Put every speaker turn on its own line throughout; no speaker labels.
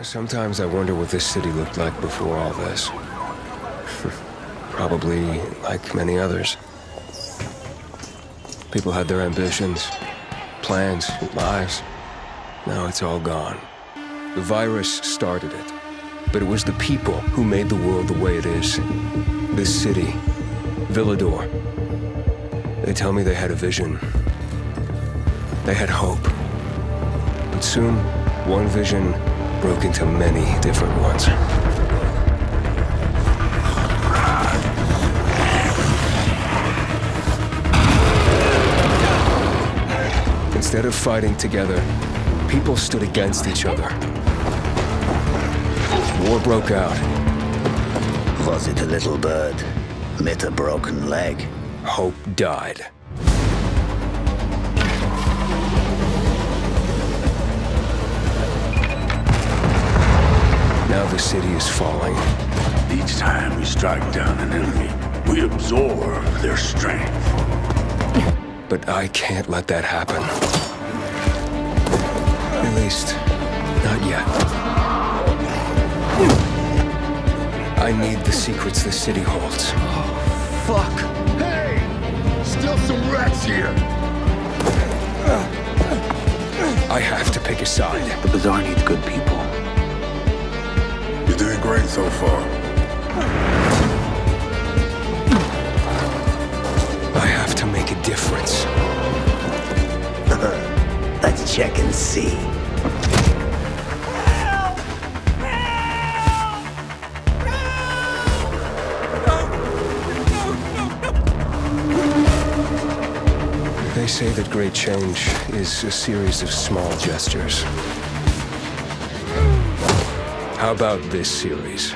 Sometimes I wonder what this city looked like before all this. Probably like many others. People had their ambitions, plans, lives. Now it's all gone. The virus started it, but it was the people who made the world the way it is. This city, Villedor. They tell me they had a vision. They had hope. But soon, one vision broke into many different ones. Instead of fighting together, people stood against each other. War broke out.
Was it a little bird? Met a broken leg?
Hope died. City is falling.
Each time we strike down an enemy, we absorb their strength.
But I can't let that happen. At least, not yet. I need the secrets the city holds.
Oh, fuck! Hey! Still some rats here!
I have to pick a side.
The Bazaar needs good people.
You're great so far.
I have to make a difference.
Let's check and see.
They say that great change is a series of small gestures. How about this series?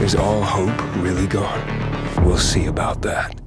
Is all hope really gone? We'll see about that.